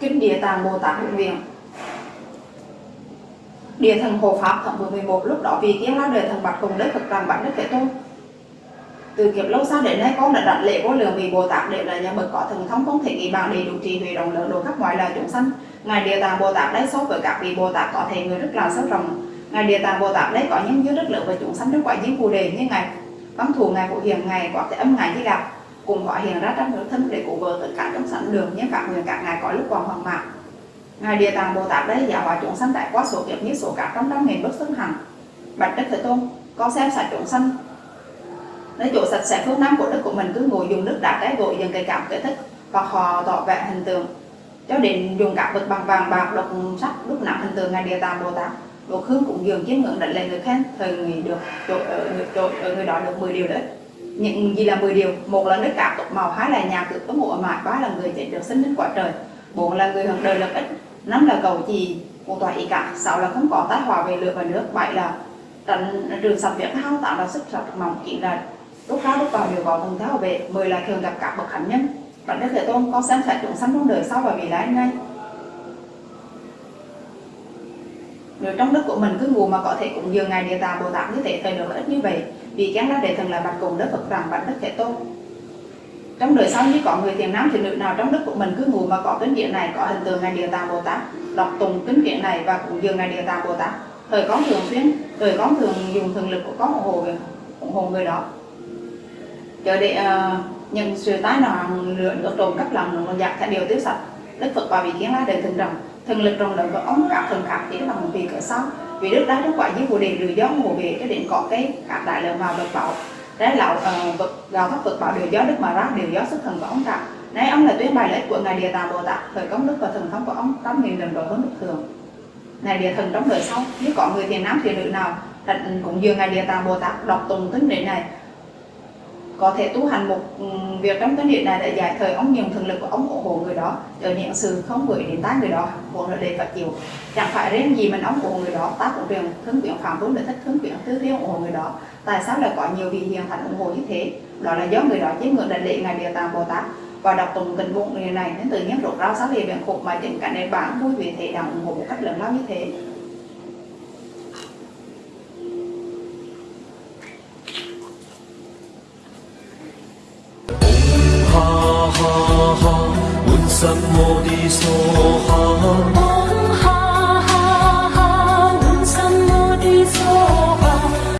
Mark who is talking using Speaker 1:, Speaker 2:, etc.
Speaker 1: Kinh Địa Tạng Bồ Tát Nguyện Viện. Địa thần Hộ Pháp thập 11 lúc đó vì kiến lá đời thần bạch cùng Đức Phật làm bạch Đức Thế Tôn. Từ kiếp lâu xa đến nay, con đã đặt lễ vô lượng vì Bồ Tát đều là nhà bậc có thần thông không thể nghĩ bằng đầy đủ trì huệ rộng lớn độ khắp mọi loài chúng sanh. Ngài địa tạng Bồ Tát đấy so với các vị Bồ Tát có thể người rất là sâu rộng ngài địa tạng Bồ Tát đấy có những giới rất lớn và chúng sanh rất quả diên phù đề như ngài văn thù ngài phụ hiền, ngài có thể âm, ngài di gặp cùng họ hiện ra trong nước thân để cụ vợ tất cả trong sẵn đường như các người, các ngài có lúc còn hoàng mạng ngài địa tạng Bồ Tát đấy giáo hóa chúng sanh tại quá số kiếp như số cả trong trăm nghìn bất xưng hằng. Bạch đức thế tôn, con xem sạch chúng sanh. Nơi chỗ sạch sẽ phương nam của đất của mình cứ ngồi dùng nước đá cái gội dần cây cảm kể thích và họ tỏ vẻ hình tượng. Cho đến dùng các vật bằng vàng, bạc, độc, sắt, đúc nặng hình tượng, ngài địa tạng bồ tát bộ hương cũng dường chiếm ngưỡng đánh lên người khác thời người được chỗ ở ờ, người, chỗ, ở ờ, người đó được 10 điều đấy. Những gì là 10 điều? Một là nước cạp tục màu hai là nhà cửa có mộ ở ba là người chạy được sinh đến quả trời bốn là người hưởng đời lập ích năm là cầu trì một tòa ý cả sáu là không có tác hòa về lửa và nước bảy là tránh rừng sập việc hao tạo ra sức sập mỏng chỉ là lúc đó lúc vào đều có thần tháo về mười là thường gặp các bậc hạnh nhân. Bạn đức thế tôn con xem xét chúng sanh trong đời sau và vì lái ngay người trong đất của mình cứ ngủ mà có thể cũng dường ngài địa tạng bồ tát như thế thời được ít như vậy. Vì chán lá đệ thần là bạch cùng đất phật rằng bạch đất thể tôn trong đời sau như có người thiền nam thiền nữ nào trong đất của mình cứ ngủ mà có kính điện này có hình tượng ngài địa tạng bồ tát đọc tùng kính điện này và cũng dường ngài địa tạng bồ tát. Thời có thường xuyên thời có thường dùng thường lực của có ủng hộ ủng hộ người đó. Chờ để uh, nhận sự tái nào lượng nước trộm cắp lòng nó giặc dạ, theo điều tiêu sạch đức phật và vị kiến lá đời thường rằng thần lực trong đời và ống cả thần khác chỉ một vì cỡ sau. Vì đức đá đức quả dưới của đề lửa gió mùa về cái điện có cái các đại lượng vào vật bảo. Đấy là uh, ờ, vật gào thấp vật bảo đều gió đức mà ra đều gió sức thần của ông cả. Đấy, ông là tuyên bài lễ của ngài địa tạng bồ tát. Thời công đức và thần thông của ông tám nghìn lần đổi hơn đức thường. Ngài địa thần trong đời sau nếu có người thiền nam thiền nữ nào cũng dường ngài địa tạng bồ tát đọc tùng tính đệ này có thể tu hành một ừ, việc trong cái điện này để giải thời ông nhiều thần lực của ông ủng hộ người đó ở nhận sự không gửi đến tai người đó hoặc là để phải chịu. Chẳng phải riêng gì mình ông ủng hộ người đó ta cũng truyền thương quyển phạm vốn để thích thương quyển tứ thiên ủng hộ người đó. Tại sao lại có nhiều vị hiền thành ủng hộ như thế? Đó là do người đó chiếm ngưỡng đại lệ ngài địa tạng bồ tát và đọc tụng tình bụng người này đến từ nhiên rốt rau sáu về biển khục mà chính cả nền bản vui vì thế đang ủng hộ một cách lớn lao như thế.
Speaker 2: 哈哈，满心我的傻哈。